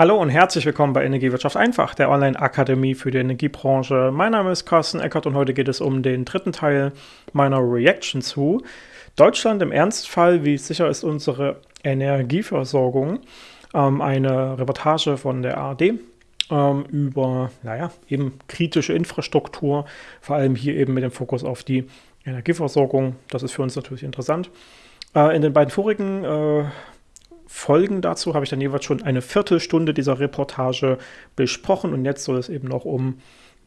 Hallo und herzlich willkommen bei Energiewirtschaft einfach, der Online-Akademie für die Energiebranche. Mein Name ist Carsten Eckert und heute geht es um den dritten Teil meiner Reaction zu Deutschland im Ernstfall, wie sicher ist unsere Energieversorgung? Ähm, eine Reportage von der ARD ähm, über, naja, eben kritische Infrastruktur, vor allem hier eben mit dem Fokus auf die Energieversorgung. Das ist für uns natürlich interessant. Äh, in den beiden vorigen äh, Folgen dazu habe ich dann jeweils schon eine Viertelstunde dieser Reportage besprochen und jetzt soll es eben noch um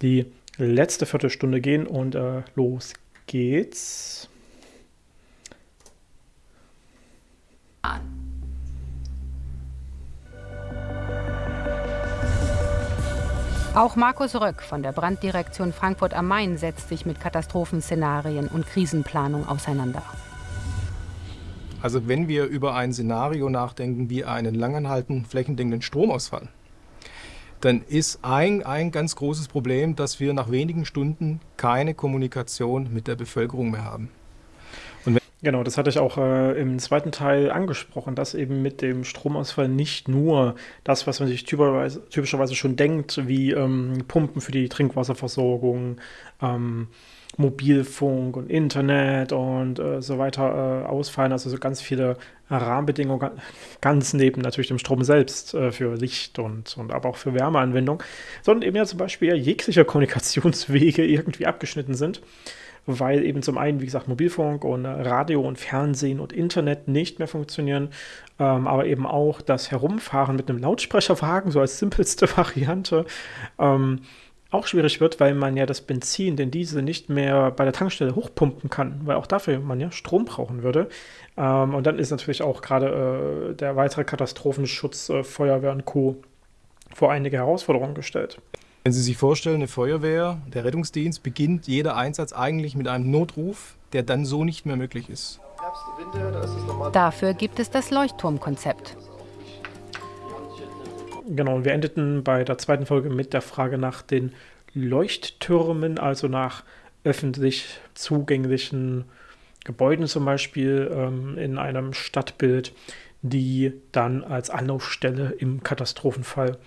die letzte Viertelstunde gehen und äh, los geht's. Auch Markus Röck von der Branddirektion Frankfurt am Main setzt sich mit Katastrophenszenarien und Krisenplanung auseinander. Also wenn wir über ein Szenario nachdenken wie einen langanhaltenden flächendeckenden Stromausfall, dann ist ein, ein ganz großes Problem, dass wir nach wenigen Stunden keine Kommunikation mit der Bevölkerung mehr haben. Genau, das hatte ich auch äh, im zweiten Teil angesprochen, dass eben mit dem Stromausfall nicht nur das, was man sich typischerweise, typischerweise schon denkt, wie ähm, Pumpen für die Trinkwasserversorgung, ähm, Mobilfunk und Internet und äh, so weiter äh, ausfallen. Also so ganz viele Rahmenbedingungen, ganz neben natürlich dem Strom selbst äh, für Licht und, und aber auch für Wärmeanwendung, sondern eben ja zum Beispiel jegliche Kommunikationswege irgendwie abgeschnitten sind, weil eben zum einen, wie gesagt, Mobilfunk und Radio und Fernsehen und Internet nicht mehr funktionieren, ähm, aber eben auch das Herumfahren mit einem Lautsprecherwagen, so als simpelste Variante, ähm, auch schwierig wird, weil man ja das Benzin, den Diesel nicht mehr bei der Tankstelle hochpumpen kann, weil auch dafür man ja Strom brauchen würde. Ähm, und dann ist natürlich auch gerade äh, der weitere Katastrophenschutz, äh, Feuerwehr und Co. vor einige Herausforderungen gestellt. Wenn Sie sich vorstellen, eine Feuerwehr, der Rettungsdienst, beginnt jeder Einsatz eigentlich mit einem Notruf, der dann so nicht mehr möglich ist. Dafür gibt es das Leuchtturmkonzept. Genau, wir endeten bei der zweiten Folge mit der Frage nach den Leuchttürmen, also nach öffentlich zugänglichen Gebäuden zum Beispiel ähm, in einem Stadtbild, die dann als Anlaufstelle im Katastrophenfall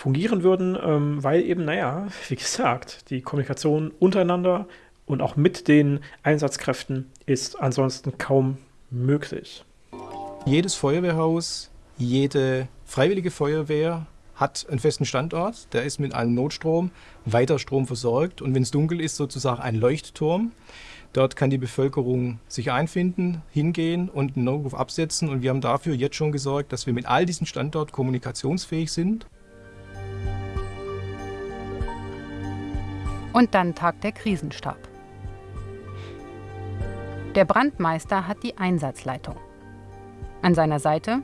fungieren würden, ähm, weil eben, naja, wie gesagt, die Kommunikation untereinander und auch mit den Einsatzkräften ist ansonsten kaum möglich. Jedes Feuerwehrhaus, jede Freiwillige Feuerwehr hat einen festen Standort, der ist mit einem Notstrom, weiter Strom versorgt und wenn es dunkel ist, sozusagen ein Leuchtturm. Dort kann die Bevölkerung sich einfinden, hingehen und einen Notruf absetzen und wir haben dafür jetzt schon gesorgt, dass wir mit all diesen Standorten kommunikationsfähig sind. Und dann tagt der Krisenstab. Der Brandmeister hat die Einsatzleitung. An seiner Seite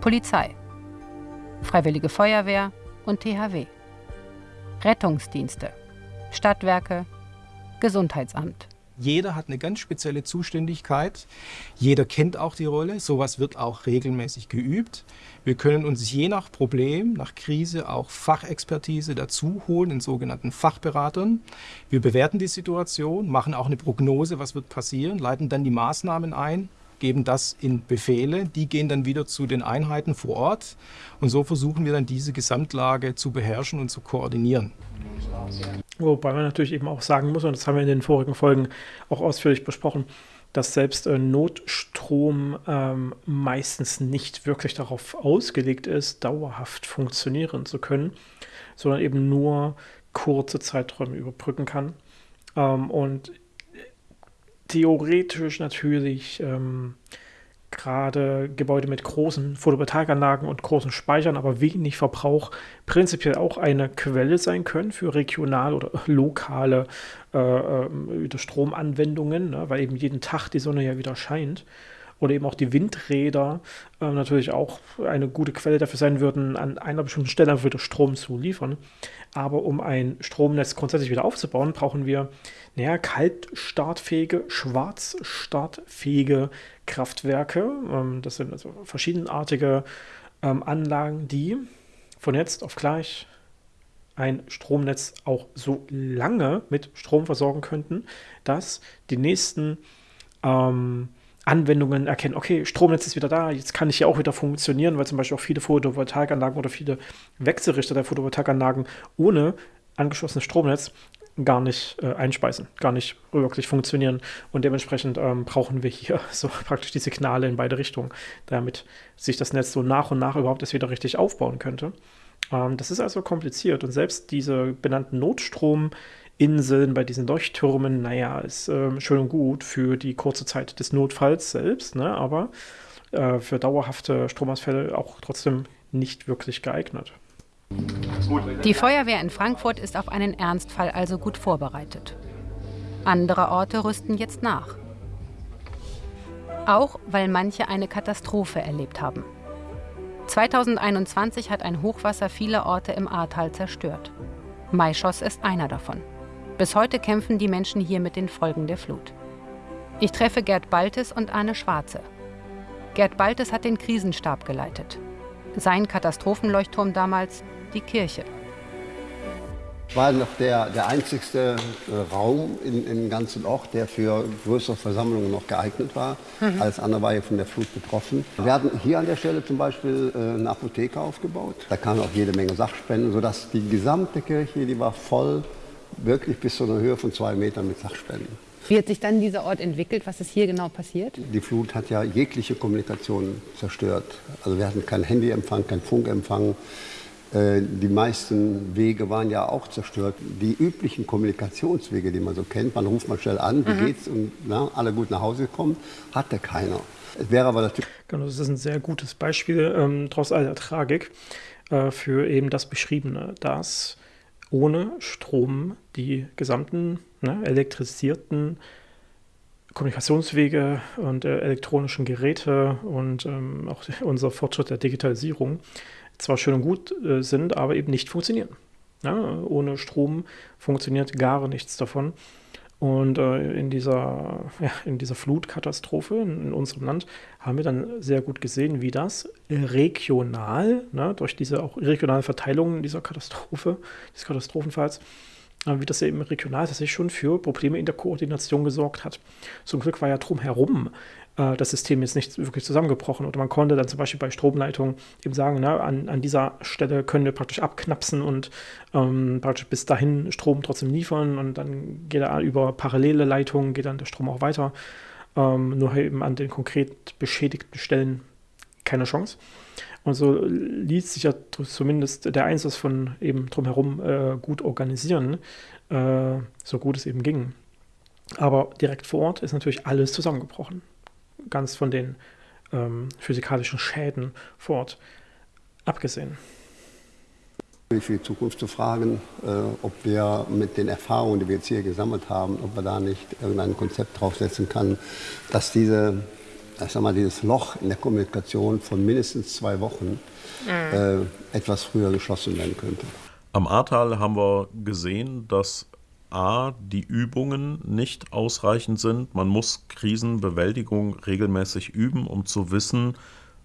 Polizei, Freiwillige Feuerwehr und THW, Rettungsdienste, Stadtwerke, Gesundheitsamt. Jeder hat eine ganz spezielle Zuständigkeit. Jeder kennt auch die Rolle. Sowas wird auch regelmäßig geübt. Wir können uns je nach Problem, nach Krise auch Fachexpertise dazu holen, in sogenannten Fachberatern. Wir bewerten die Situation, machen auch eine Prognose, was wird passieren, leiten dann die Maßnahmen ein geben das in Befehle, die gehen dann wieder zu den Einheiten vor Ort und so versuchen wir dann diese Gesamtlage zu beherrschen und zu koordinieren. Wobei man natürlich eben auch sagen muss, und das haben wir in den vorigen Folgen auch ausführlich besprochen, dass selbst äh, Notstrom ähm, meistens nicht wirklich darauf ausgelegt ist, dauerhaft funktionieren zu können, sondern eben nur kurze Zeiträume überbrücken kann. Ähm, und theoretisch natürlich ähm, gerade Gebäude mit großen Photovoltaikanlagen und großen Speichern, aber wenig Verbrauch prinzipiell auch eine Quelle sein können für regional oder lokale äh, äh, Stromanwendungen, ne, weil eben jeden Tag die Sonne ja wieder scheint oder eben auch die Windräder äh, natürlich auch eine gute Quelle dafür sein würden, an einer bestimmten Stelle einfach wieder Strom zu liefern. Aber um ein Stromnetz grundsätzlich wieder aufzubauen, brauchen wir naja, kaltstartfähige, schwarzstartfähige Kraftwerke. Ähm, das sind also verschiedenartige ähm, Anlagen, die von jetzt auf gleich ein Stromnetz auch so lange mit Strom versorgen könnten, dass die nächsten ähm, Anwendungen erkennen, okay, Stromnetz ist wieder da, jetzt kann ich ja auch wieder funktionieren, weil zum Beispiel auch viele Photovoltaikanlagen oder viele Wechselrichter der Photovoltaikanlagen ohne angeschlossenes Stromnetz gar nicht äh, einspeisen, gar nicht wirklich funktionieren. Und dementsprechend ähm, brauchen wir hier so praktisch die Signale in beide Richtungen, damit sich das Netz so nach und nach überhaupt erst wieder richtig aufbauen könnte. Ähm, das ist also kompliziert und selbst diese benannten Notstrom- Inseln, bei diesen Leuchttürmen, naja, ist äh, schön und gut für die kurze Zeit des Notfalls selbst, ne? aber äh, für dauerhafte Stromausfälle auch trotzdem nicht wirklich geeignet. Die Feuerwehr in Frankfurt ist auf einen Ernstfall also gut vorbereitet. Andere Orte rüsten jetzt nach. Auch weil manche eine Katastrophe erlebt haben. 2021 hat ein Hochwasser viele Orte im Ahrtal zerstört. Maischoss ist einer davon. Bis heute kämpfen die Menschen hier mit den Folgen der Flut. Ich treffe Gerd Baltes und Arne Schwarze. Gerd Baltes hat den Krisenstab geleitet. Sein Katastrophenleuchtturm damals die Kirche. War noch der, der einzigste äh, Raum im, im ganzen Ort, der für größere Versammlungen noch geeignet war. Mhm. Alles andere war ja von der Flut betroffen. Wir hatten hier an der Stelle zum Beispiel äh, eine Apotheke aufgebaut. Da kamen auch jede Menge Sachspenden, sodass die gesamte Kirche, die war voll wirklich bis zu einer Höhe von zwei Metern mit Sachspenden. Wie hat sich dann dieser Ort entwickelt? Was ist hier genau passiert? Die Flut hat ja jegliche Kommunikation zerstört. Also wir hatten keinen Handyempfang, keinen Funkempfang. Äh, die meisten Wege waren ja auch zerstört. Die üblichen Kommunikationswege, die man so kennt, man ruft mal schnell an, wie mhm. geht's und na, alle gut nach Hause gekommen, hatte keiner. Es wäre aber natürlich. Genau, das ist ein sehr gutes Beispiel, ähm, trotz all der Tragik, äh, für eben das Beschriebene, dass ohne Strom die gesamten ne, elektrisierten Kommunikationswege und äh, elektronischen Geräte und ähm, auch unser Fortschritt der Digitalisierung zwar schön und gut äh, sind, aber eben nicht funktionieren. Ja, ohne Strom funktioniert gar nichts davon. Und äh, in, dieser, ja, in dieser Flutkatastrophe in, in, unserem Land haben wir dann sehr gut gesehen, wie das regional, ne, durch diese auch regionale Verteilung dieser Katastrophe, des Katastrophenfalls, äh, wie das eben regional tatsächlich schon für Probleme in der Koordination gesorgt hat. Zum Glück war ja drumherum äh, das System jetzt nicht wirklich zusammengebrochen. Oder man konnte dann zum Beispiel bei Stromleitungen eben sagen, na, an, an dieser Stelle können wir praktisch abknapsen und ähm, praktisch bis dahin Strom trotzdem liefern und dann geht er über parallele Leitungen, geht dann der Strom auch weiter. Ähm, nur eben an den konkret beschädigten Stellen keine Chance. Und so ließ sich ja zumindest der Einsatz von eben drumherum äh, gut organisieren, äh, so gut es eben ging. Aber direkt vor Ort ist natürlich alles zusammengebrochen ganz von den ähm, physikalischen Schäden vor Ort abgesehen. Für die Zukunft zu fragen, äh, ob wir mit den Erfahrungen, die wir jetzt hier gesammelt haben, ob wir da nicht irgendein Konzept draufsetzen können, dass diese, ich sag mal, dieses Loch in der Kommunikation von mindestens zwei Wochen mhm. äh, etwas früher geschlossen werden könnte. Am Ahrtal haben wir gesehen, dass A, die Übungen nicht ausreichend sind. Man muss Krisenbewältigung regelmäßig üben, um zu wissen,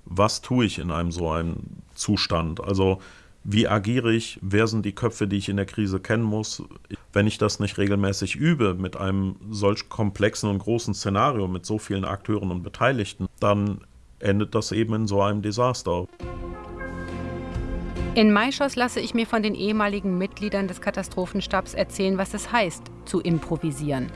was tue ich in einem so einem Zustand. Also wie agiere ich, wer sind die Köpfe, die ich in der Krise kennen muss. Wenn ich das nicht regelmäßig übe mit einem solch komplexen und großen Szenario, mit so vielen Akteuren und Beteiligten, dann endet das eben in so einem Desaster. In Maischoss lasse ich mir von den ehemaligen Mitgliedern des Katastrophenstabs erzählen, was es heißt, zu improvisieren.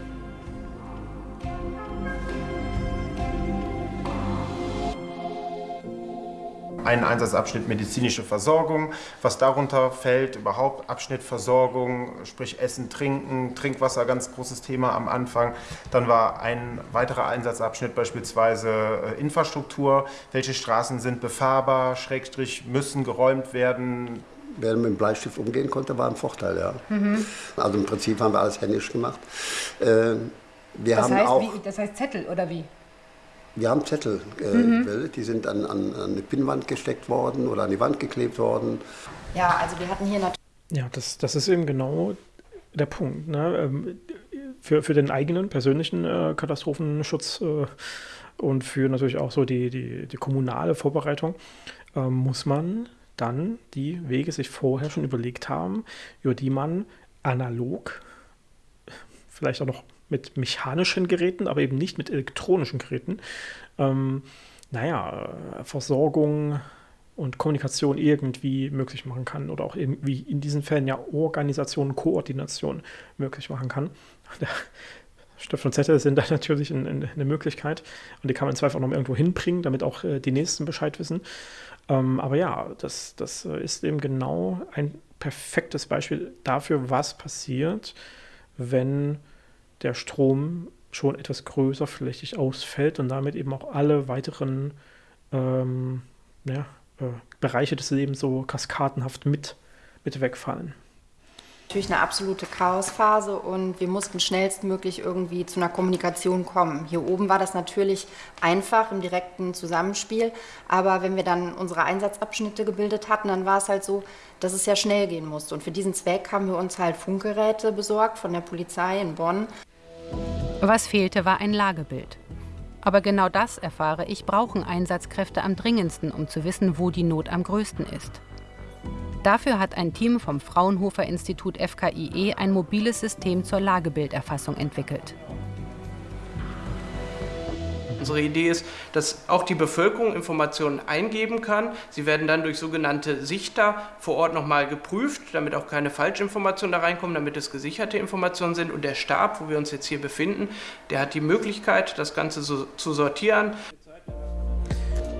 Einen Einsatzabschnitt medizinische Versorgung, was darunter fällt, überhaupt Abschnitt Versorgung, sprich Essen, Trinken, Trinkwasser, ganz großes Thema am Anfang. Dann war ein weiterer Einsatzabschnitt beispielsweise äh, Infrastruktur, welche Straßen sind befahrbar, Schrägstrich müssen geräumt werden. Wer mit dem Bleistift umgehen konnte, war ein Vorteil, ja. Mhm. Also im Prinzip haben wir alles händisch gemacht. Äh, wir das, haben heißt, auch, wie, das heißt Zettel oder wie? Wir haben Zettel äh, mhm. die sind an, an, an, eine Pinnwand gesteckt worden oder an die Wand geklebt worden. Ja, also wir hatten hier natürlich. Ja, das, das ist eben genau der Punkt. Ne? Ähm, für, für den eigenen persönlichen äh, Katastrophenschutz äh, und für natürlich auch so die, die, die kommunale Vorbereitung äh, muss man dann die Wege sich vorher schon überlegt haben, über die man analog, vielleicht auch noch mit mechanischen Geräten, aber eben nicht mit elektronischen Geräten, ähm, naja, Versorgung und Kommunikation irgendwie möglich machen kann oder auch irgendwie in diesen Fällen ja Organisation, Koordination möglich machen kann. Stift und Zettel sind da natürlich eine, eine Möglichkeit und die kann man zwar noch irgendwo hinbringen, damit auch äh, die Nächsten Bescheid wissen. Ähm, aber ja, das, das äh, ist eben genau ein perfektes Beispiel dafür, was passiert, wenn der Strom schon etwas größer flächig ausfällt und damit eben auch alle weiteren ähm, ja, äh, Bereiche des Lebens so kaskadenhaft mit, mit wegfallen natürlich eine absolute Chaosphase und wir mussten schnellstmöglich irgendwie zu einer Kommunikation kommen. Hier oben war das natürlich einfach im direkten Zusammenspiel, aber wenn wir dann unsere Einsatzabschnitte gebildet hatten, dann war es halt so, dass es ja schnell gehen musste. Und für diesen Zweck haben wir uns halt Funkgeräte besorgt von der Polizei in Bonn. Was fehlte, war ein Lagebild. Aber genau das, erfahre ich, brauchen Einsatzkräfte am dringendsten, um zu wissen, wo die Not am größten ist. Dafür hat ein Team vom Fraunhofer Institut FKIE ein mobiles System zur Lagebilderfassung entwickelt. Unsere Idee ist, dass auch die Bevölkerung Informationen eingeben kann. Sie werden dann durch sogenannte Sichter vor Ort nochmal geprüft, damit auch keine Falschinformationen da reinkommen, damit es gesicherte Informationen sind. Und der Stab, wo wir uns jetzt hier befinden, der hat die Möglichkeit, das Ganze so zu sortieren.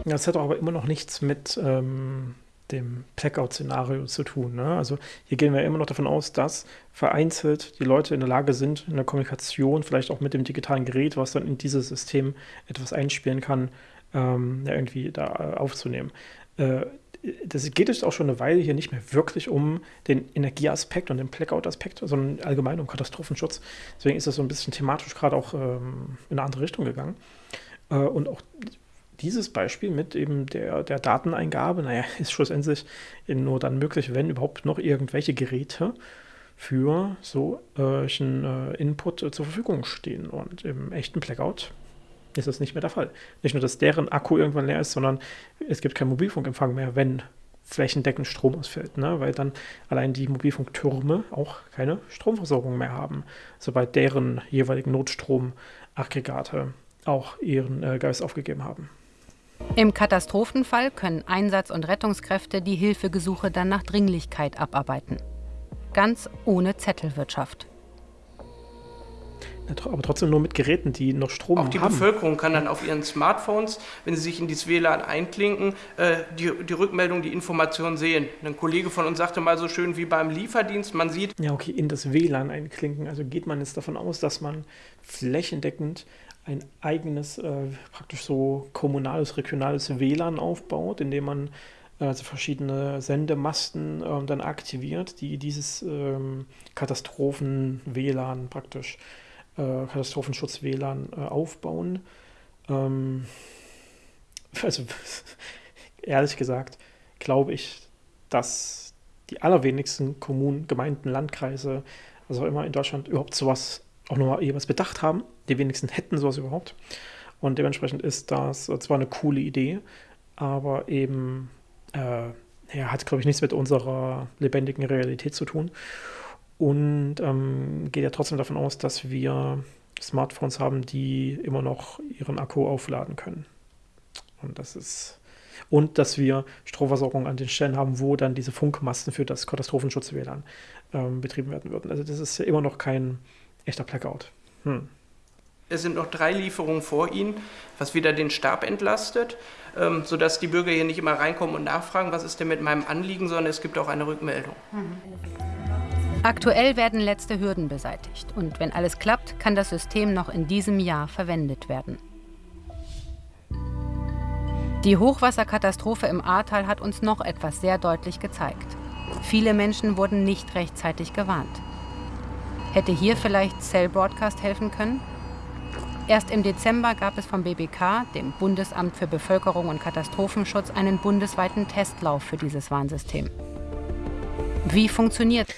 Das hat aber immer noch nichts mit ähm, dem Blackout-Szenario zu tun. Ne? Also hier gehen wir immer noch davon aus, dass vereinzelt die Leute in der Lage sind, in der Kommunikation, vielleicht auch mit dem digitalen Gerät, was dann in dieses System etwas einspielen kann, ähm, ja, irgendwie da äh, aufzunehmen. Äh, das geht jetzt auch schon eine Weile hier nicht mehr wirklich um den Energieaspekt und den Blackout-Aspekt, sondern allgemein um Katastrophenschutz. Deswegen ist das so ein bisschen thematisch gerade auch ähm, in eine andere Richtung gegangen. Äh, und auch dieses Beispiel mit eben der, der Dateneingabe, naja, ist schlussendlich nur dann möglich, wenn überhaupt noch irgendwelche Geräte für solchen äh, Input äh, zur Verfügung stehen. Und im echten Blackout ist das nicht mehr der Fall. Nicht nur, dass deren Akku irgendwann leer ist, sondern es gibt keinen Mobilfunkempfang mehr, wenn flächendeckend Strom ausfällt, ne? weil dann allein die Mobilfunktürme auch keine Stromversorgung mehr haben, sobald deren jeweiligen Notstromaggregate auch ihren äh, Geist aufgegeben haben. Im Katastrophenfall können Einsatz- und Rettungskräfte die Hilfegesuche dann nach Dringlichkeit abarbeiten. Ganz ohne Zettelwirtschaft. Aber trotzdem nur mit Geräten, die noch Strom haben. Auch die haben. Bevölkerung kann dann auf ihren Smartphones, wenn sie sich in dieses WLAN einklinken, äh, die, die Rückmeldung, die Information sehen. Ein Kollege von uns sagte mal so schön wie beim Lieferdienst, man sieht. Ja, okay, in das WLAN einklinken. Also geht man jetzt davon aus, dass man flächendeckend ein eigenes, äh, praktisch so kommunales, regionales WLAN aufbaut, indem man also verschiedene Sendemasten äh, dann aktiviert, die dieses ähm, Katastrophen-WLAN praktisch, äh, Katastrophenschutz-WLAN äh, aufbauen. Ähm, also ehrlich gesagt glaube ich, dass die allerwenigsten Kommunen, Gemeinden, Landkreise, also immer in Deutschland überhaupt sowas auch nochmal jeweils bedacht haben. Die wenigsten hätten sowas überhaupt. Und dementsprechend ist das zwar eine coole Idee, aber eben äh, ja, hat, glaube ich, nichts mit unserer lebendigen Realität zu tun. Und ähm, geht ja trotzdem davon aus, dass wir Smartphones haben, die immer noch ihren Akku aufladen können. Und das ist. Und dass wir Stromversorgung an den Stellen haben, wo dann diese Funkmasten für das Katastrophenschutz-WLAN ähm, betrieben werden würden. Also das ist ja immer noch kein echter Blackout. Hm. Es sind noch drei Lieferungen vor Ihnen, was wieder den Stab entlastet, ähm, sodass die Bürger hier nicht immer reinkommen und nachfragen, was ist denn mit meinem Anliegen, sondern es gibt auch eine Rückmeldung. Aktuell werden letzte Hürden beseitigt und wenn alles klappt, kann das System noch in diesem Jahr verwendet werden. Die Hochwasserkatastrophe im Ahrtal hat uns noch etwas sehr deutlich gezeigt. Viele Menschen wurden nicht rechtzeitig gewarnt. Hätte hier vielleicht Cell Broadcast helfen können? Erst im Dezember gab es vom BBK, dem Bundesamt für Bevölkerung und Katastrophenschutz, einen bundesweiten Testlauf für dieses Warnsystem. Wie funktioniert?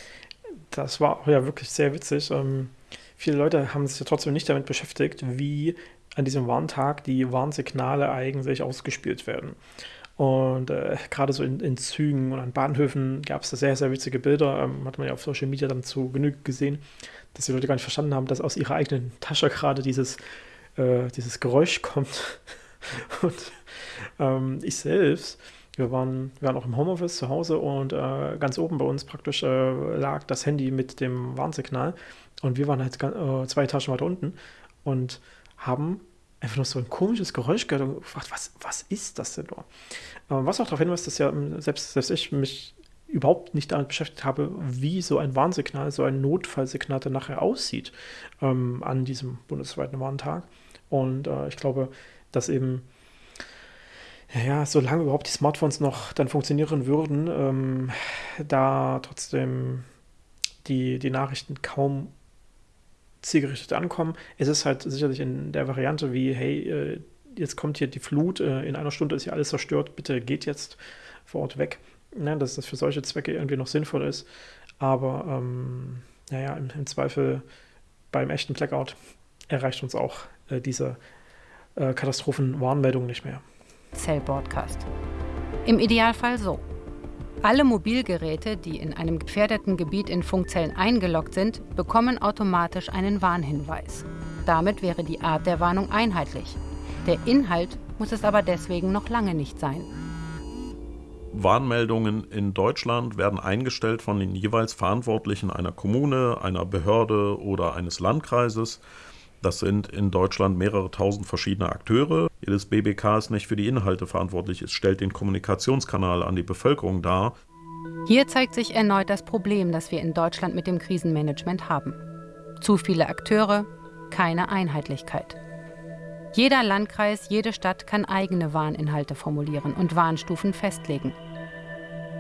Das war ja wirklich sehr witzig. Ähm, viele Leute haben sich ja trotzdem nicht damit beschäftigt, wie an diesem Warntag die Warnsignale eigentlich ausgespielt werden. Und äh, gerade so in, in, Zügen und an Bahnhöfen gab es da sehr, sehr witzige Bilder. Ähm, hat man ja auf Social Media dann zu Genüge gesehen, dass die Leute gar nicht verstanden haben, dass aus ihrer eigenen Tasche gerade dieses, äh, dieses Geräusch kommt. und ähm, ich selbst, wir waren, wir waren auch im Homeoffice zu Hause und äh, ganz oben bei uns praktisch äh, lag das Handy mit dem Warnsignal. Und wir waren halt äh, zwei Etagen weiter unten und haben einfach nur so ein komisches Geräusch gehört und gefragt, was, was ist das denn nur? Was auch darauf hinweist, dass ja ähm, selbst, selbst ich mich überhaupt nicht damit beschäftigt habe, wie so ein Warnsignal, so ein Notfallsignal dann nachher aussieht ähm, an diesem bundesweiten Warntag. Und äh, ich glaube, dass eben, ja, solange überhaupt die Smartphones noch dann funktionieren würden, ähm, da trotzdem die, die Nachrichten kaum zielgerichtet ankommen. Es ist halt sicherlich in der Variante wie, hey, äh, jetzt kommt hier die Flut, äh, in einer Stunde ist hier alles zerstört, bitte geht jetzt vor Ort weg. Ne, dass das für solche Zwecke irgendwie noch sinnvoll ist. Aber ähm, naja, im, im, Zweifel beim echten Blackout erreicht uns auch äh, diese äh, Katastrophenwarnmeldung nicht mehr. Cell Broadcast. Im Idealfall so. Alle Mobilgeräte, die in einem gefährdeten Gebiet in Funkzellen eingeloggt sind, bekommen automatisch einen Warnhinweis. Damit wäre die Art der Warnung einheitlich. Der Inhalt muss es aber deswegen noch lange nicht sein. Warnmeldungen in Deutschland werden eingestellt von den jeweils Verantwortlichen einer Kommune, einer Behörde oder eines Landkreises. Das sind in Deutschland mehrere tausend verschiedene Akteure. Jedes BBK ist nicht für die Inhalte verantwortlich, es stellt den Kommunikationskanal an die Bevölkerung dar. Hier zeigt sich erneut das Problem, das wir in Deutschland mit dem Krisenmanagement haben. Zu viele Akteure, keine Einheitlichkeit. Jeder Landkreis, jede Stadt kann eigene Warninhalte formulieren und Warnstufen festlegen.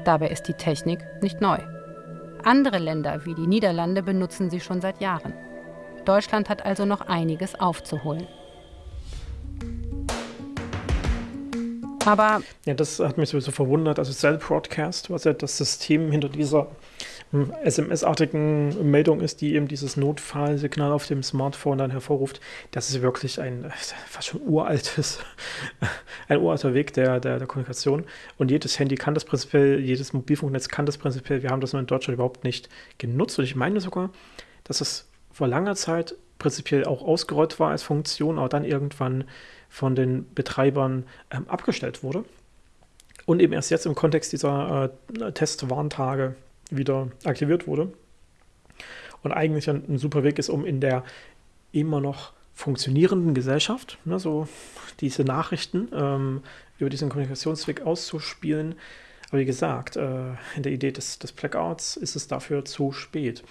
Dabei ist die Technik nicht neu. Andere Länder wie die Niederlande benutzen sie schon seit Jahren. Deutschland hat also noch einiges aufzuholen. Aber ja, das hat mich sowieso verwundert. Also Cell Broadcast, was ja das System hinter dieser hm, SMS-artigen Meldung ist, die eben dieses Notfallsignal auf dem Smartphone dann hervorruft, das ist wirklich ein fast schon uraltes, ein uralter Weg der, der, der Kommunikation. Und jedes Handy kann das prinzipiell, jedes Mobilfunknetz kann das prinzipiell. Wir haben das nur in Deutschland überhaupt nicht genutzt. Und ich meine sogar, dass es vor langer Zeit prinzipiell auch ausgerollt war als Funktion, aber dann irgendwann von den Betreibern ähm, abgestellt wurde. Und eben erst jetzt im Kontext dieser äh, Testwarntage wieder aktiviert wurde. Und eigentlich ein, ein, super Weg ist, um in der immer noch funktionierenden Gesellschaft, ne, so diese Nachrichten ähm, über diesen Kommunikationsweg auszuspielen. Aber wie gesagt, äh, in der Idee des, des Blackouts ist es dafür zu spät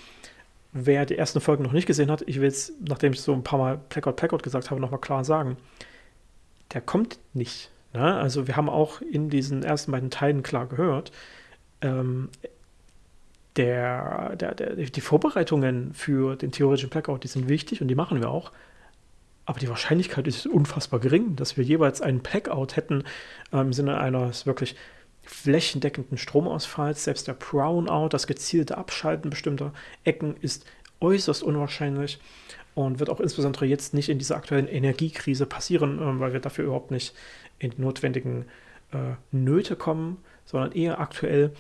wer die ersten Folgen noch nicht gesehen hat, ich will es, nachdem ich so ein paar Mal Blackout, Blackout gesagt habe, nochmal klar sagen. Der kommt nicht. Ne? Also wir haben auch in diesen ersten beiden Teilen klar gehört, ähm, der, der, der, die Vorbereitungen für den theoretischen Blackout, die sind wichtig und die machen wir auch. Aber die Wahrscheinlichkeit ist unfassbar gering, dass wir jeweils einen Blackout hätten äh, im Sinne eines wirklich flächendeckenden Stromausfalls. Selbst der Brownout, das gezielte Abschalten bestimmter Ecken, ist äußerst unwahrscheinlich und wird auch insbesondere jetzt nicht in dieser aktuellen Energiekrise passieren, äh, weil wir dafür überhaupt nicht in die notwendigen äh, Nöte kommen, sondern eher aktuell,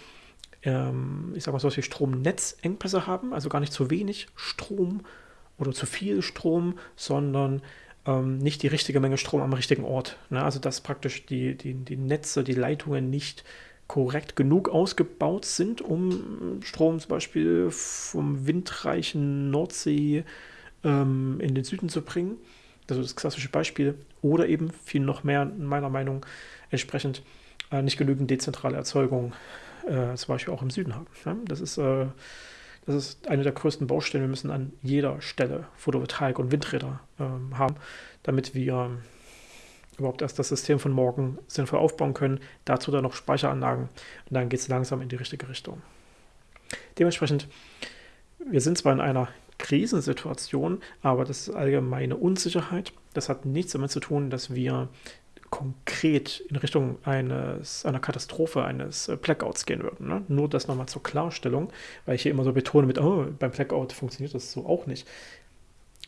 ähm, ich sage mal, solche Stromnetzengpässe haben, also gar nicht zu wenig Strom oder zu viel Strom, sondern ähm, nicht die richtige Menge Strom am richtigen Ort. Ne? Also dass praktisch die, die, die Netze, die Leitungen nicht korrekt genug ausgebaut sind, um Strom zum Beispiel vom windreichen Nordsee ähm, in den Süden zu bringen. Das ist das klassische Beispiel. Oder eben viel noch mehr, meiner Meinung entsprechend, äh, nicht genügend dezentrale Erzeugung, äh, zum Beispiel auch im Süden haben. Ja? Das ist äh, das ist eine der größten Baustellen. Wir müssen an jeder Stelle Photovoltaik und Windräder ähm, haben, damit wir überhaupt erst das System von morgen sinnvoll aufbauen können. Dazu dann noch Speicheranlagen und dann geht es langsam in die richtige Richtung. Dementsprechend, wir sind zwar in einer Krisensituation, aber das ist allgemeine Unsicherheit. Das hat nichts damit zu tun, dass wir konkret in Richtung eines, einer Katastrophe, eines äh, Blackouts gehen würden. Ne? Nur das nochmal zur Klarstellung, weil ich hier immer so betone mit, oh, beim Blackout funktioniert das so auch nicht.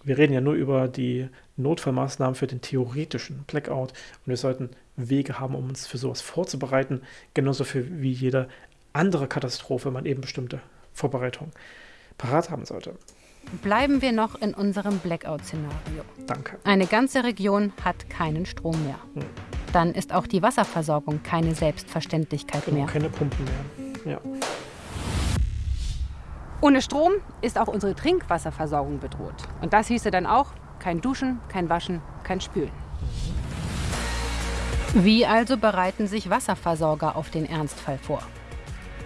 wir reden ja nur über die Notfallmaßnahmen für den theoretischen Blackout und wir sollten Wege haben, um uns für sowas vorzubereiten, genauso für wie jede andere Katastrophe man eben bestimmte Vorbereitungen parat haben sollte. Bleiben wir noch in unserem Blackout-Szenario. Danke. Eine ganze Region hat keinen Strom mehr. Hm. Dann ist auch die Wasserversorgung keine Selbstverständlichkeit Genau, mehr. keine Pumpen mehr. Ja. Ohne Strom ist auch unsere Trinkwasserversorgung bedroht. Und das hieße dann auch kein Duschen, kein Waschen, kein Spülen. Wie also bereiten sich Wasserversorger auf den Ernstfall vor?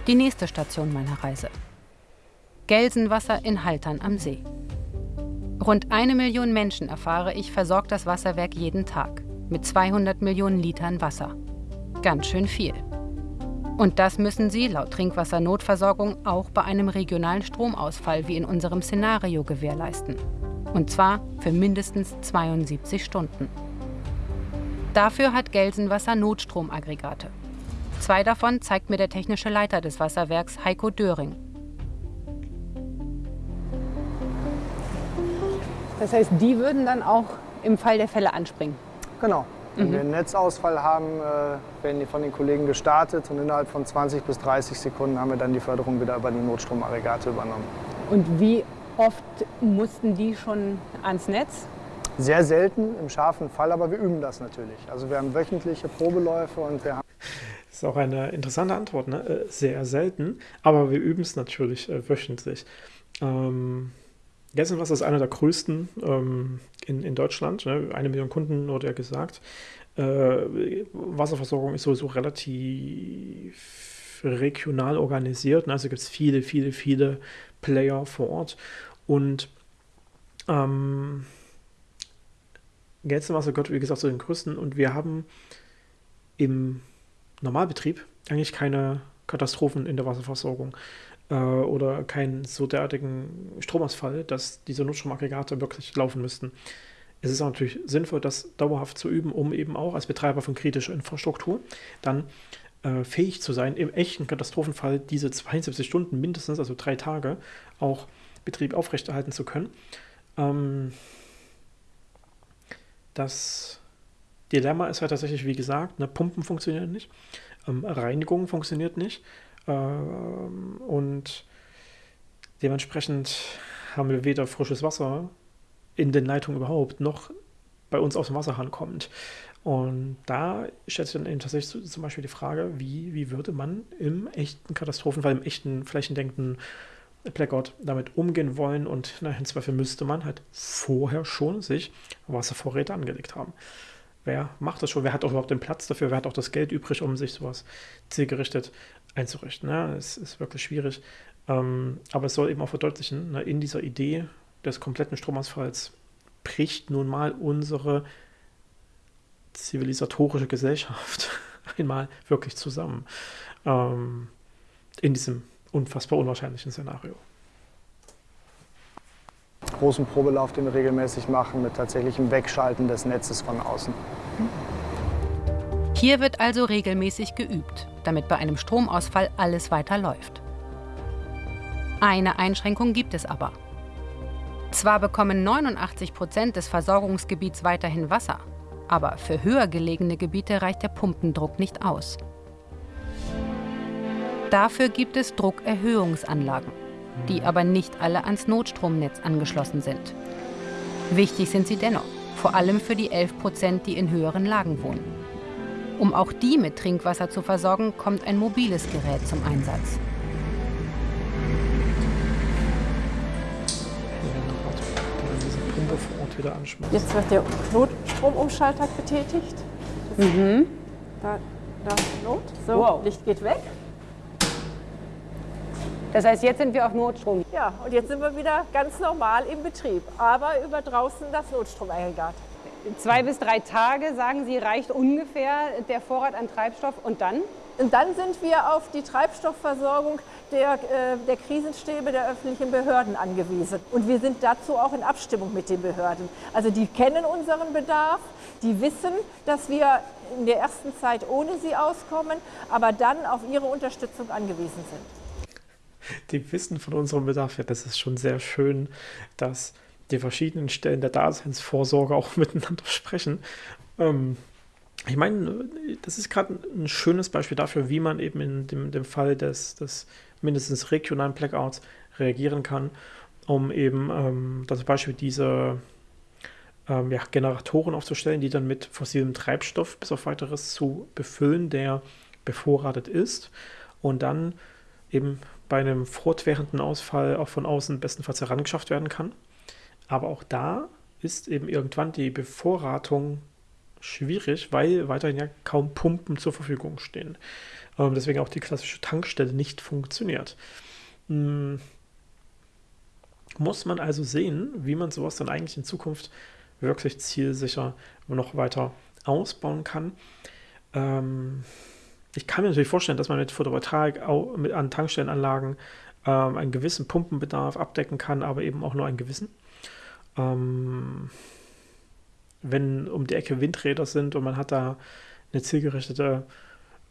Die nächste Station meiner Reise. Gelsenwasser in Haltern am See. Rund eine Million Menschen, erfahre ich, versorgt das Wasserwerk jeden Tag mit 200 Millionen Litern Wasser. Ganz schön viel. Und das müssen sie laut Trinkwassernotversorgung auch bei einem regionalen Stromausfall wie in unserem Szenario gewährleisten. Und zwar für mindestens 72 Stunden. Dafür hat Gelsenwasser Notstromaggregate. Zwei davon zeigt mir der technische Leiter des Wasserwerks Heiko Döring. Das heißt, die würden dann auch im Fall der Fälle anspringen. Genau. Wenn Mhm. wir einen Netzausfall haben, äh, werden die von den Kollegen gestartet und innerhalb von 20 bis 30 Sekunden haben wir dann die Förderung wieder über die Notstromaggregate übernommen. Und wie oft mussten die schon ans Netz? Sehr selten im scharfen Fall, aber wir üben das natürlich. Also wir haben wöchentliche Probeläufe und wir haben Das ist auch eine interessante Antwort, ne? Äh, Sehr selten, aber wir üben es natürlich äh, wöchentlich. Ähm, Gelsenwasser ist einer der größten ähm, in, in Deutschland. Ne? Eine Million Kunden wurde ja gesagt. Äh, Wasserversorgung ist sowieso relativ regional organisiert. Ne? Also gibt es viele, viele, viele Player vor Ort. Und ähm, Gelsenwasser gehört, wie gesagt, zu den größten. Und wir haben im Normalbetrieb eigentlich keine Katastrophen in der Wasserversorgung äh, oder keinen so derartigen Stromausfall, dass diese Notstromaggregate wirklich laufen müssten. Es ist auch natürlich sinnvoll, das dauerhaft zu üben, um eben auch als Betreiber von kritischer Infrastruktur dann äh, fähig zu sein, im echten Katastrophenfall diese 72 Stunden mindestens, also drei Tage, auch Betrieb aufrechterhalten zu können. Ähm, das Dilemma ist halt tatsächlich, wie gesagt, ne, Pumpen funktionieren nicht, ähm, Reinigung funktioniert nicht und dementsprechend haben wir weder frisches Wasser in den Leitungen überhaupt, noch bei uns aus dem Wasserhahn kommt. Und da stellt sich dann eben tatsächlich zum Beispiel die Frage, wie, wie würde man im echten Katastrophenfall, im echten flächendeckenden Blackout damit umgehen wollen und na, im Zweifel müsste man halt vorher schon sich Wasservorräte angelegt haben. Wer macht das schon? Wer hat auch überhaupt den Platz dafür? Wer hat auch das Geld übrig, um sich sowas zielgerichtet einzurichten? Ja, es ist wirklich schwierig. Ähm, aber es soll eben auch verdeutlichen, ne, in dieser Idee des kompletten Stromausfalls bricht nun mal unsere zivilisatorische Gesellschaft einmal wirklich zusammen. Ähm, in diesem unfassbar unwahrscheinlichen Szenario. großen Probelauf, den wir regelmäßig machen, mit tatsächlichem Wegschalten des Netzes von außen. Hier wird also regelmäßig geübt, damit bei einem Stromausfall alles weiterläuft. Eine Einschränkung gibt es aber. Zwar bekommen 89 Prozent des Versorgungsgebiets weiterhin Wasser, aber für höher gelegene Gebiete reicht der Pumpendruck nicht aus. Dafür gibt es Druckerhöhungsanlagen, die aber nicht alle ans Notstromnetz angeschlossen sind. Wichtig sind sie dennoch, vor allem für die 11 Prozent, die in höheren Lagen wohnen. Um auch die mit Trinkwasser zu versorgen, kommt ein mobiles Gerät zum Einsatz. Jetzt wird der Notstromumschalter betätigt. Mhm. Da, da ist Not. So, Wow. Licht geht weg. Das heißt, jetzt sind wir auf Notstrom. Ja, und jetzt sind wir wieder ganz normal im Betrieb, aber über draußen das Notstromaggregat. Zwei bis drei Tage, sagen Sie, reicht ungefähr der Vorrat an Treibstoff. Und dann? Und dann sind wir auf die Treibstoffversorgung der, äh, der Krisenstäbe der öffentlichen Behörden angewiesen. Und wir sind dazu auch in Abstimmung mit den Behörden. Also die kennen unseren Bedarf, die wissen, dass wir in der ersten Zeit ohne sie auskommen, aber dann auf ihre Unterstützung angewiesen sind. die wissen von unserem Bedarf. Ja, das ist schon sehr schön, dass die verschiedenen Stellen der Daseinsvorsorge auch miteinander sprechen. Ähm, ich meine, das ist gerade ein schönes Beispiel dafür, wie man eben in dem, dem Fall des, des mindestens regionalen Blackouts reagieren kann, um eben ähm, zum Beispiel diese ähm, ja, Generatoren aufzustellen, die dann mit fossilem Treibstoff bis auf weiteres zu befüllen, der bevorratet ist und dann eben bei einem fortwährenden Ausfall auch von außen bestenfalls herangeschafft werden kann. Aber auch da ist eben irgendwann die Bevorratung schwierig, weil weiterhin ja kaum Pumpen zur Verfügung stehen. Ähm, deswegen auch die klassische Tankstelle nicht funktioniert. Hm. Muss man also sehen, wie man sowas dann eigentlich in Zukunft wirklich zielsicher noch weiter ausbauen kann. Ähm, ich kann mir natürlich vorstellen, dass man mit Photovoltaik auch mit, an Tankstellenanlagen ähm, einen gewissen Pumpenbedarf abdecken kann, aber eben auch nur einen gewissen. Ähm, wenn um die Ecke Windräder sind und man hat da eine zielgerichtete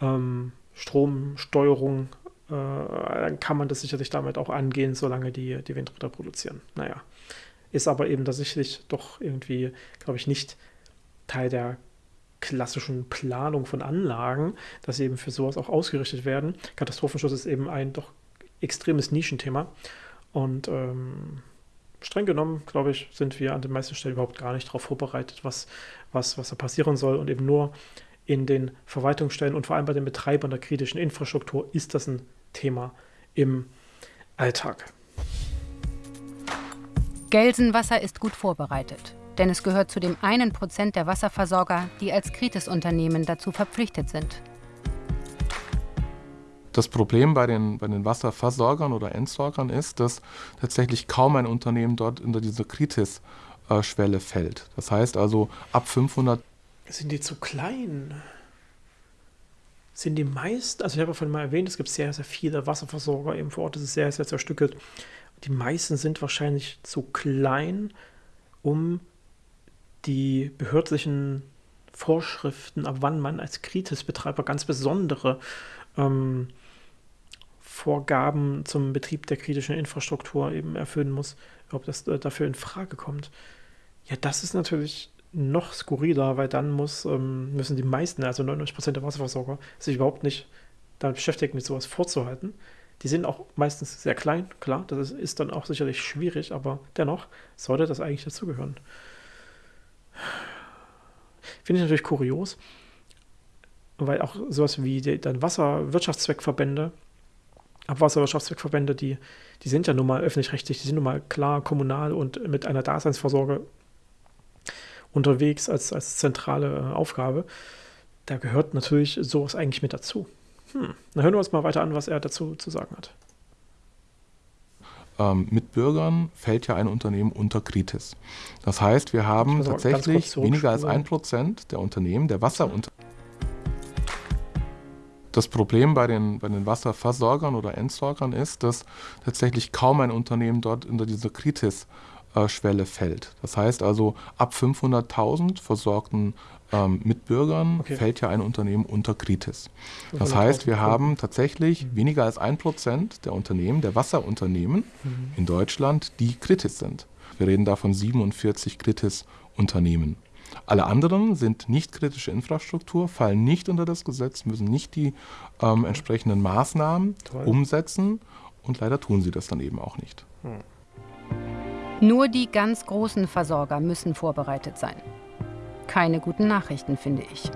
ähm, Stromsteuerung, äh, dann kann man das sicherlich damit auch angehen, solange die, die Windräder produzieren. Naja, ist aber eben tatsächlich doch irgendwie, glaube ich, nicht Teil der klassischen Planung von Anlagen, dass sie eben für sowas auch ausgerichtet werden. Katastrophenschutz ist eben ein doch extremes Nischenthema und ähm, streng genommen, glaube ich, sind wir an den meisten Stellen überhaupt gar nicht darauf vorbereitet, was, was, was da passieren soll. Und eben nur in den Verwaltungsstellen und vor allem bei den Betreibern der kritischen Infrastruktur ist das ein Thema im Alltag. Gelsenwasser ist gut vorbereitet, denn es gehört zu dem einen Prozent der Wasserversorger, die als Kritis-Unternehmen dazu verpflichtet sind. Das Problem bei den, bei den Wasserversorgern oder Entsorgern ist, dass tatsächlich kaum ein Unternehmen dort unter diese Kritis-Schwelle fällt. Das heißt also ab 500. Sind die zu klein? Sind die meisten, also ich habe ja vorhin mal erwähnt, es gibt sehr, sehr viele Wasserversorger eben vor Ort, das ist sehr, sehr zerstückelt. Die meisten sind wahrscheinlich zu klein, um die behördlichen Vorschriften, ab wann man als Kritis-Betreiber ganz besondere ähm, Vorgaben zum Betrieb der kritischen Infrastruktur eben erfüllen muss, ob das äh, dafür in Frage kommt. Ja, das ist natürlich noch skurriler, weil dann muss, ähm, müssen die meisten, also 99% der Wasserversorger, sich überhaupt nicht damit beschäftigen, mit sowas vorzuhalten. Die sind auch meistens sehr klein, klar, das ist, ist dann auch sicherlich schwierig, aber dennoch sollte das eigentlich dazugehören. Finde ich natürlich kurios, weil auch sowas wie die, dann Wasserwirtschaftszweckverbände Abwasserwirtschaftszweckverbände, die, die sind ja nun mal öffentlich-rechtlich, die sind nun mal klar kommunal und mit einer Daseinsvorsorge unterwegs als, als zentrale äh, Aufgabe. Da gehört natürlich sowas eigentlich mit dazu. Hm. Dann hören wir uns mal weiter an, was er dazu zu sagen hat. Ähm, mit Bürgern fällt ja ein Unternehmen unter Kritis. Das heißt, wir haben tatsächlich weniger als ein Prozent der Unternehmen, der Wasserunternehmen, das Problem bei den, bei den Wasserversorgern oder Entsorgern ist, dass tatsächlich kaum ein Unternehmen dort unter diese Kritis-Schwelle fällt. Das heißt also, ab 500.000 versorgten ähm, Mitbürgern okay. fällt ja ein Unternehmen unter Kritis. Das heißt, wir haben tatsächlich mhm. weniger als ein Prozent der Unternehmen, der Wasserunternehmen mhm. in Deutschland, die Kritis sind. Wir reden da von 47 Kritis-Unternehmen. Alle anderen sind nicht kritische Infrastruktur, fallen nicht unter das Gesetz, müssen nicht die ähm, entsprechenden Maßnahmen Toll. umsetzen und leider tun sie das dann eben auch nicht. Hm. Nur die ganz großen Versorger müssen vorbereitet sein. Keine guten Nachrichten, finde ich.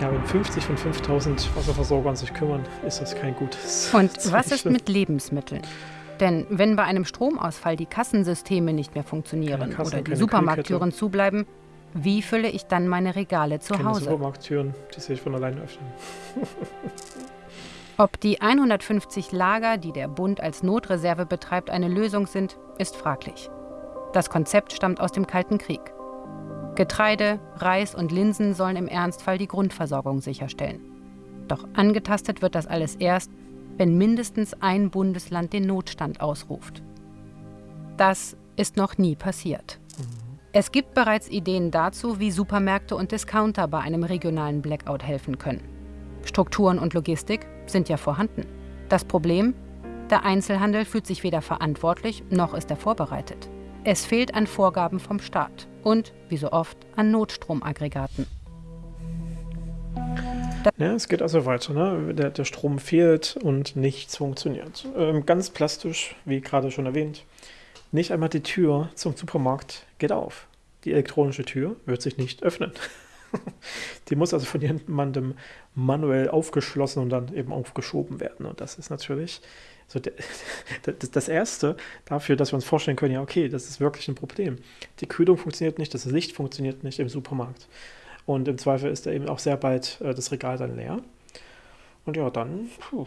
Ja, wenn 50 von 5000 Wasserversorgern sich kümmern, ist das kein gutes. Und was ist mit Lebensmitteln? Denn wenn bei einem Stromausfall die Kassensysteme nicht mehr funktionieren Kassen, oder die Supermarkttüren zubleiben, wie fülle ich dann meine Regale zu keine Hause? Supermarkttüren, die sich von alleine öffnen. Ob die 150 Lager, die der Bund als Notreserve betreibt, eine Lösung sind, ist fraglich. Das Konzept stammt aus dem Kalten Krieg. Getreide, Reis und Linsen sollen im Ernstfall die Grundversorgung sicherstellen. Doch angetastet wird das alles erst, wenn mindestens ein Bundesland den Notstand ausruft. Das ist noch nie passiert. Es gibt bereits Ideen dazu, wie Supermärkte und Discounter bei einem regionalen Blackout helfen können. Strukturen und Logistik sind ja vorhanden. Das Problem? Der Einzelhandel fühlt sich weder verantwortlich noch ist er vorbereitet. Es fehlt an Vorgaben vom Staat und, wie so oft, an Notstromaggregaten. Ja, es geht also weiter. Ne? Der, der, Strom fehlt und nichts funktioniert. Ähm, ganz plastisch, wie gerade schon erwähnt, nicht einmal die Tür zum Supermarkt geht auf. Die elektronische Tür wird sich nicht öffnen. die muss also von jemandem manuell aufgeschlossen und dann eben aufgeschoben werden. Und das ist natürlich so der, das, das Erste dafür, dass wir uns vorstellen können, ja, okay, das ist wirklich ein Problem. Die Kühlung funktioniert nicht, das Licht funktioniert nicht im Supermarkt. Und im Zweifel ist da eben auch sehr bald äh, das Regal dann leer. Und ja, dann puh,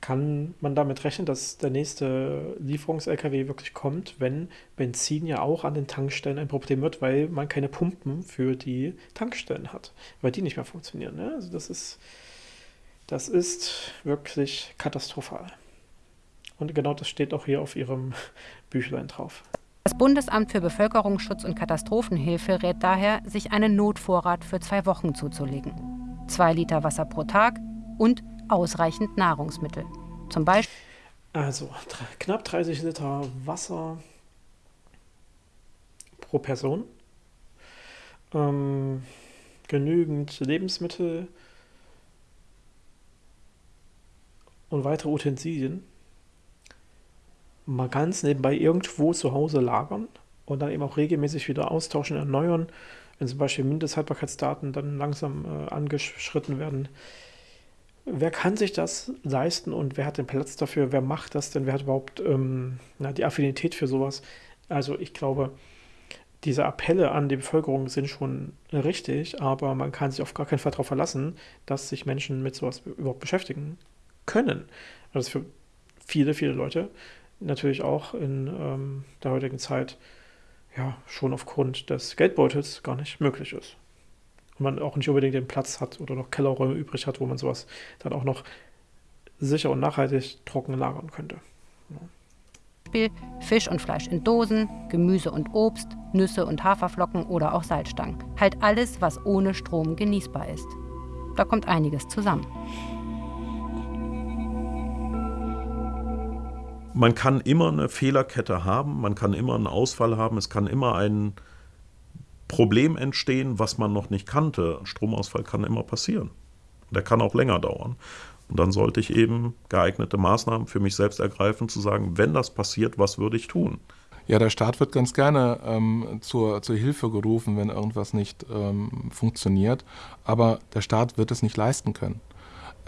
kann man damit rechnen, dass der nächste Lieferungs-LKW wirklich kommt, wenn Benzin ja auch an den Tankstellen ein Problem wird, weil man keine Pumpen für die Tankstellen hat, weil die nicht mehr funktionieren. Ne? Also das ist das ist wirklich katastrophal. Und genau das steht auch hier auf Ihrem Büchlein drauf. Das Bundesamt für Bevölkerungsschutz und Katastrophenhilfe rät daher, sich einen Notvorrat für zwei Wochen zuzulegen. Zwei Liter Wasser pro Tag und ausreichend Nahrungsmittel. Zum Beispiel. Also knapp 30 Liter Wasser pro Person. Ähm, genügend Lebensmittel, und weitere Utensilien mal ganz nebenbei irgendwo zu Hause lagern und dann eben auch regelmäßig wieder austauschen, erneuern, wenn zum Beispiel Mindesthaltbarkeitsdaten dann langsam äh, angeschritten werden. Wer kann sich das leisten und wer hat den Platz dafür? Wer macht das denn? Wer hat überhaupt ähm, na, die Affinität für sowas? Also ich glaube, diese Appelle an die Bevölkerung sind schon richtig, aber man kann sich auf gar keinen Fall darauf verlassen, dass sich Menschen mit sowas überhaupt beschäftigen können. Das ist für viele, viele Leute natürlich auch in ähm, der heutigen Zeit ja schon aufgrund des Geldbeutels gar nicht möglich ist. Und man auch nicht unbedingt den Platz hat oder noch Kellerräume übrig hat, wo man sowas dann auch noch sicher und nachhaltig trocken lagern könnte. Ja. Fisch und Fleisch in Dosen, Gemüse und Obst, Nüsse und Haferflocken oder auch Salzstangen. Halt alles, was ohne Strom genießbar ist. Da kommt einiges zusammen. Man kann immer eine Fehlerkette haben, man kann immer einen Ausfall haben, es kann immer ein Problem entstehen, was man noch nicht kannte. Ein Stromausfall kann immer passieren. Der kann auch länger dauern. Und dann sollte ich eben geeignete Maßnahmen für mich selbst ergreifen, zu sagen, wenn das passiert, was würde ich tun? Ja, der Staat wird ganz gerne ähm, zur, zur Hilfe gerufen, wenn irgendwas nicht ähm, funktioniert. Aber der Staat wird es nicht leisten können.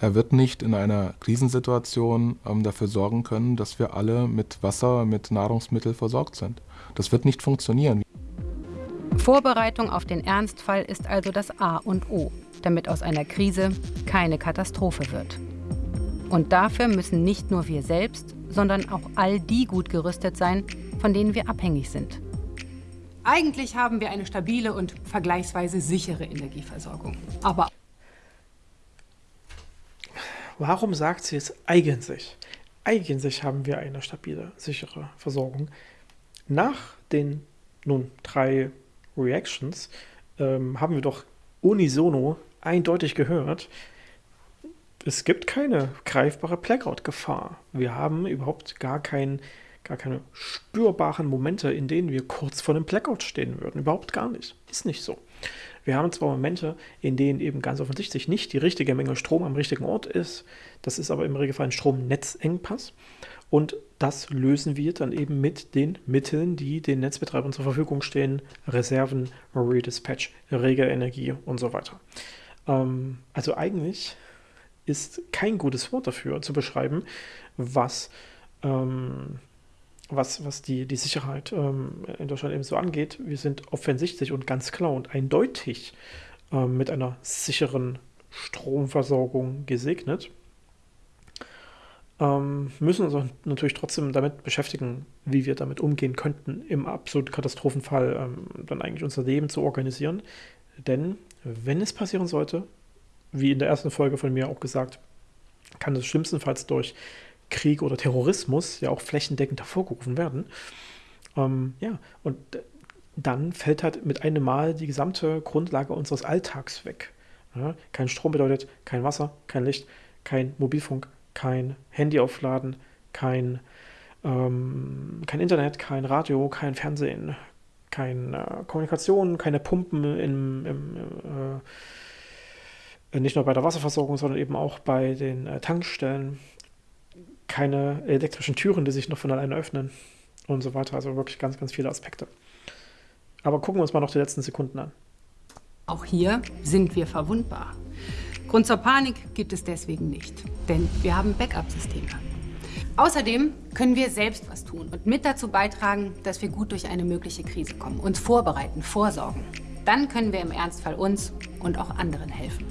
Er wird nicht in einer Krisensituation ähm, dafür sorgen können, dass wir alle mit Wasser, mit Nahrungsmitteln versorgt sind. Das wird nicht funktionieren. Vorbereitung auf den Ernstfall ist also das A und O, damit aus einer Krise keine Katastrophe wird. Und dafür müssen nicht nur wir selbst, sondern auch all die gut gerüstet sein, von denen wir abhängig sind. Eigentlich haben wir eine stabile und vergleichsweise sichere Energieversorgung. Aber Warum sagt sie es eigentlich? Eigentlich haben wir eine stabile, sichere Versorgung. Nach den nun drei Reactions ähm, haben wir doch unisono eindeutig gehört, es gibt keine greifbare Blackout-Gefahr. Wir haben überhaupt gar, kein, gar keine spürbaren Momente, in denen wir kurz vor einem Blackout stehen würden. Überhaupt gar nicht. Ist nicht so. Wir haben zwar Momente, in denen eben ganz offensichtlich nicht die richtige Menge Strom am richtigen Ort ist. Das ist aber im Regelfall ein Stromnetzengpass. Und das lösen wir dann eben mit den Mitteln, die den Netzbetreibern zur Verfügung stehen. Reserven, Redispatch, Regelenergie und so weiter. Ähm, also eigentlich ist kein gutes Wort dafür zu beschreiben, was ähm, was, was die, die Sicherheit ähm, in Deutschland eben so angeht. Wir sind offensichtlich und ganz klar und eindeutig ähm, mit einer sicheren Stromversorgung gesegnet. Ähm, müssen uns natürlich trotzdem damit beschäftigen, wie wir damit umgehen könnten, im absoluten Katastrophenfall ähm, dann eigentlich unser Leben zu organisieren. Denn wenn es passieren sollte, wie in der ersten Folge von mir auch gesagt, kann es schlimmstenfalls durch Krieg oder Terrorismus ja auch flächendeckend hervorgerufen werden. Ähm, ja, und dann fällt halt mit einem Mal die gesamte Grundlage unseres Alltags weg. Ja, kein Strom bedeutet kein Wasser, kein Licht, kein Mobilfunk, kein Handy aufladen, kein, ähm, kein Internet, kein Radio, kein Fernsehen, keine äh, Kommunikation, keine Pumpen im, im äh, nicht nur bei der Wasserversorgung, sondern eben auch bei den äh, Tankstellen, keine elektrischen Türen, die sich noch von alleine öffnen und so weiter. Also wirklich ganz, ganz viele Aspekte. Aber gucken wir uns mal noch die letzten Sekunden an. Auch hier sind wir verwundbar. Grund zur Panik gibt es deswegen nicht, denn wir haben Backup-Systeme. Außerdem können wir selbst was tun und mit dazu beitragen, dass wir gut durch eine mögliche Krise kommen, uns vorbereiten, vorsorgen. Dann können wir im Ernstfall uns und auch anderen helfen.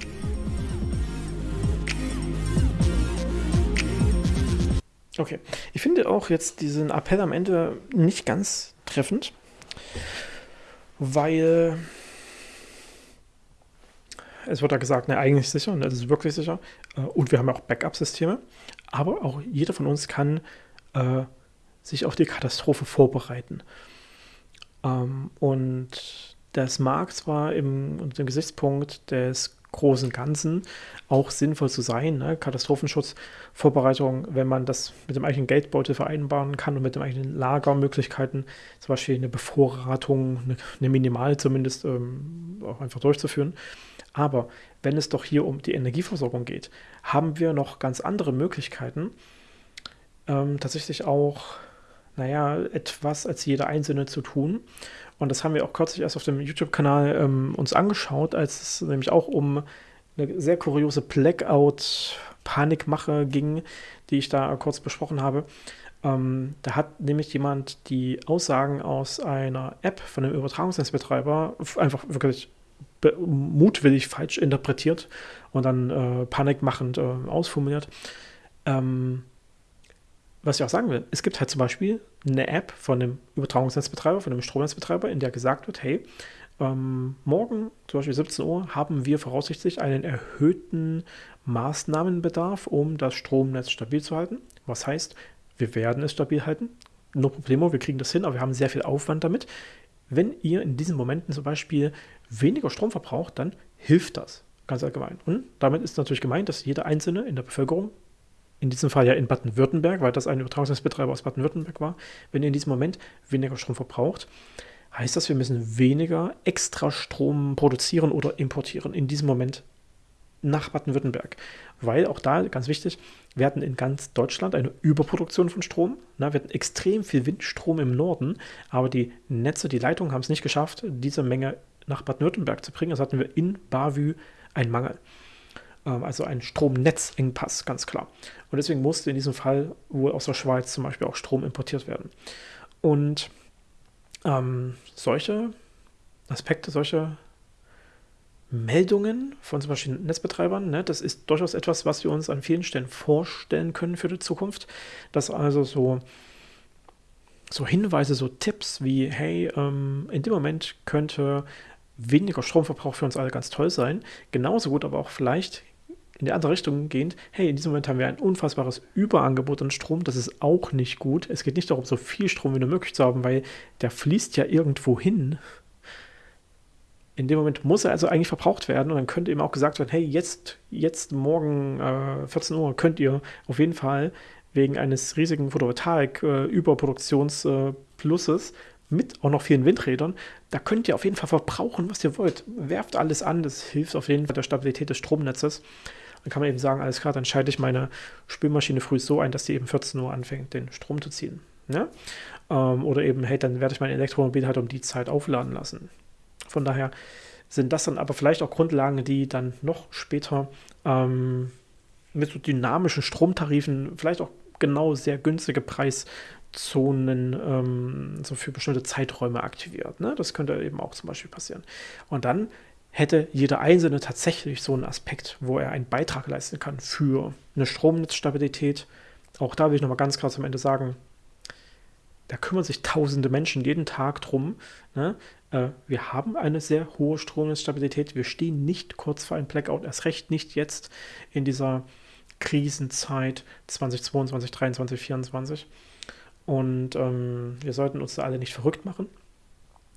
Okay, ich finde auch jetzt diesen Appell am Ende nicht ganz treffend, weil es wird da gesagt, ne, eigentlich sicher, ne, das ist wirklich sicher. Äh, und wir haben auch Backup-Systeme. Aber auch jeder von uns kann äh, sich auf die Katastrophe vorbereiten. Ähm, und das mag zwar im, unter dem Gesichtspunkt des großen Ganzen auch sinnvoll zu sein, ne? Katastrophenschutzvorbereitung, wenn man das mit dem eigenen Geldbeutel vereinbaren kann und mit den eigenen Lagermöglichkeiten, zum Beispiel eine Bevorratung, eine, eine Minimal zumindest, ähm, auch einfach durchzuführen. Aber wenn es doch hier um die Energieversorgung geht, haben wir noch ganz andere Möglichkeiten, ähm, tatsächlich auch, naja, etwas als jeder Einzelne zu tun. Und das haben wir auch kürzlich erst auf dem YouTube-Kanal ähm, uns angeschaut, als es nämlich auch um eine sehr kuriose Blackout-Panikmache ging, die ich da kurz besprochen habe. Ähm, da hat nämlich jemand die Aussagen aus einer App von einem Übertragungsnetzbetreiber einfach wirklich mutwillig falsch interpretiert und dann äh, panikmachend äh, ausformuliert. Ähm, was ich auch sagen will, es gibt halt zum Beispiel eine App von einem Übertragungsnetzbetreiber, von einem Stromnetzbetreiber, in der gesagt wird, hey, ähm, morgen, zum Beispiel 17 Uhr, haben wir voraussichtlich einen erhöhten Maßnahmenbedarf, um das Stromnetz stabil zu halten. Was heißt, wir werden es stabil halten. No problemo, wir kriegen das hin, aber wir haben sehr viel Aufwand damit. Wenn ihr in diesen Momenten zum Beispiel weniger Strom verbraucht, dann hilft das ganz allgemein. Und damit ist natürlich gemeint, dass jeder Einzelne in der Bevölkerung, in diesem Fall ja in Baden-Württemberg, weil das ein Übertragungsnetzbetreiber aus Baden-Württemberg war, wenn ihr in diesem Moment weniger Strom verbraucht, heißt das, wir müssen weniger extra Strom produzieren oder importieren in diesem Moment nach Baden-Württemberg. Weil auch da, ganz wichtig, wir hatten in ganz Deutschland eine Überproduktion von Strom. Na, wir hatten extrem viel Windstrom im Norden, aber die Netze, die Leitungen haben es nicht geschafft, diese Menge nach Baden-Württemberg zu bringen. Also hatten wir in Bavü einen Mangel. Ähm, also ein Stromnetzengpass, ganz klar. Und deswegen musste in diesem Fall wohl aus der Schweiz zum Beispiel auch Strom importiert werden. Und ähm, solche Aspekte, solche Meldungen von zum Beispiel Netzbetreibern, ne, das ist durchaus etwas, was wir uns an vielen Stellen vorstellen können für die Zukunft. Dass also so so Hinweise, so Tipps wie, hey, ähm, in dem Moment könnte weniger Stromverbrauch für uns alle ganz toll sein. Genauso gut aber auch vielleicht in die andere Richtung gehend, hey, in diesem Moment haben wir ein unfassbares Überangebot an Strom, das ist auch nicht gut. Es geht nicht darum, so viel Strom wie nur möglich zu haben, weil der fließt ja irgendwo hin. In dem Moment muss er also eigentlich verbraucht werden und dann könnte eben auch gesagt werden, hey, jetzt, jetzt morgen äh, 14 Uhr könnt ihr auf jeden Fall wegen eines riesigen Photovoltaik-Überproduktionsplusses äh, mit auch noch vielen Windrädern, da könnt ihr auf jeden Fall verbrauchen, was ihr wollt. Werft alles an, das hilft auf jeden Fall der Stabilität des Stromnetzes. Dann kann man eben sagen, alles klar, dann schalte ich meine Spülmaschine früh so ein, dass sie eben 14 Uhr anfängt, den Strom zu ziehen. Ja? Ähm, oder eben, hey, dann werde ich mein Elektromobil halt um die Zeit aufladen lassen. Von daher sind das dann aber vielleicht auch Grundlagen, die dann noch später ähm, mit so dynamischen Stromtarifen vielleicht auch genau sehr günstige Preiszonen ähm, so für bestimmte Zeiträume aktiviert. Ne? Das könnte eben auch zum Beispiel passieren. Und dann hätte jeder Einzelne tatsächlich so einen Aspekt, wo er einen Beitrag leisten kann für eine Stromnetzstabilität. Auch da will ich nochmal ganz klar zum Ende sagen, da kümmern sich tausende Menschen jeden Tag drum. Ne? Äh, wir haben eine sehr hohe Stromnetzstabilität. Wir stehen nicht kurz vor einem Blackout, erst recht nicht jetzt in dieser Krisenzeit 2022, 2023, 2024. Und ähm, wir sollten uns da alle nicht verrückt machen.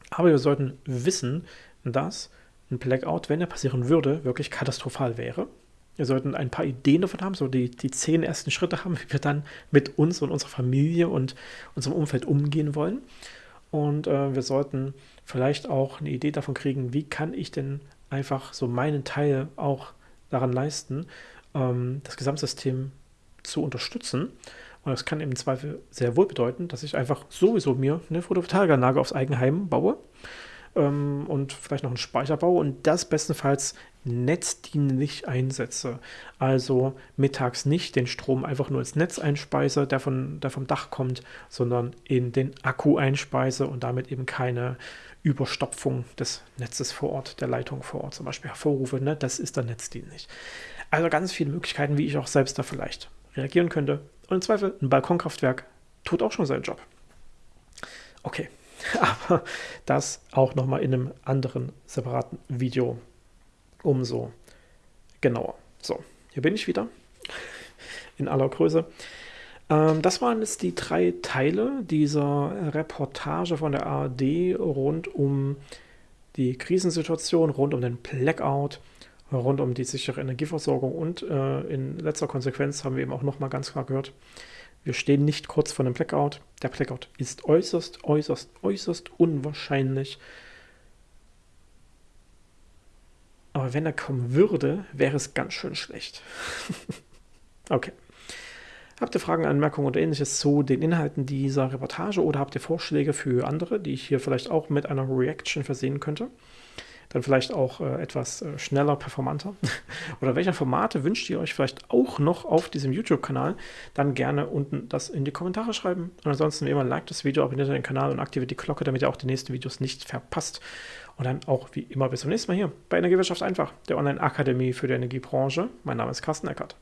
Aber wir sollten wissen, dass ein Blackout, wenn er passieren würde, wirklich katastrophal wäre. Wir sollten ein paar Ideen davon haben, so die, die zehn ersten Schritte haben, wie wir dann mit uns und unserer Familie und unserem Umfeld umgehen wollen. Und äh, wir sollten vielleicht auch eine Idee davon kriegen, wie kann ich denn einfach so meinen Teil auch daran leisten, ähm, das Gesamtsystem zu unterstützen. Und das kann im Zweifel sehr wohl bedeuten, dass ich einfach sowieso mir eine Photovoltaikanlage aufs Eigenheim baue ähm, und vielleicht noch einen Speicher baue und das bestenfalls netzdienlich einsetze. Also mittags nicht den Strom einfach nur ins Netz einspeise, der, von, der vom Dach kommt, sondern in den Akku einspeise und damit eben keine Überstopfung des Netzes vor Ort, der Leitung vor Ort zum Beispiel hervorrufe. Ne? Das ist dann netzdienlich. Also ganz viele Möglichkeiten, wie ich auch selbst da vielleicht reagieren könnte. Und im Zweifel ein Balkonkraftwerk tut auch schon seinen Job. Okay, aber das auch nochmal in einem anderen separaten Video umso genauer. So, hier bin ich wieder in aller Größe. Ähm, das waren jetzt die drei Teile dieser Reportage von der ARD rund um die Krisensituation, rund um den Blackout, rund um die sichere Energieversorgung und äh, in letzter Konsequenz haben wir eben auch nochmal ganz klar gehört, wir stehen nicht kurz vor einem Blackout. Der Blackout ist äußerst, äußerst, äußerst unwahrscheinlich. Aber wenn er kommen würde, wäre es ganz schön schlecht. okay. Habt ihr Fragen, Anmerkungen oder ähnliches zu den Inhalten dieser Reportage oder habt ihr Vorschläge für andere, die ich hier vielleicht auch mit einer Reaction versehen könnte? Dann vielleicht auch äh, etwas äh, schneller, performanter. oder welche Formate wünscht ihr euch vielleicht auch noch auf diesem YouTube-Kanal? Dann gerne unten das in die Kommentare schreiben. Und ansonsten wie immer, like das Video, abonniert den Kanal und aktiviert die Glocke, damit ihr auch die nächsten Videos nicht verpasst. Und dann auch wie immer bis zum nächsten Mal hier bei Energiewirtschaft einfach, der Online-Akademie für die Energiebranche. Mein Name ist Carsten Eckert.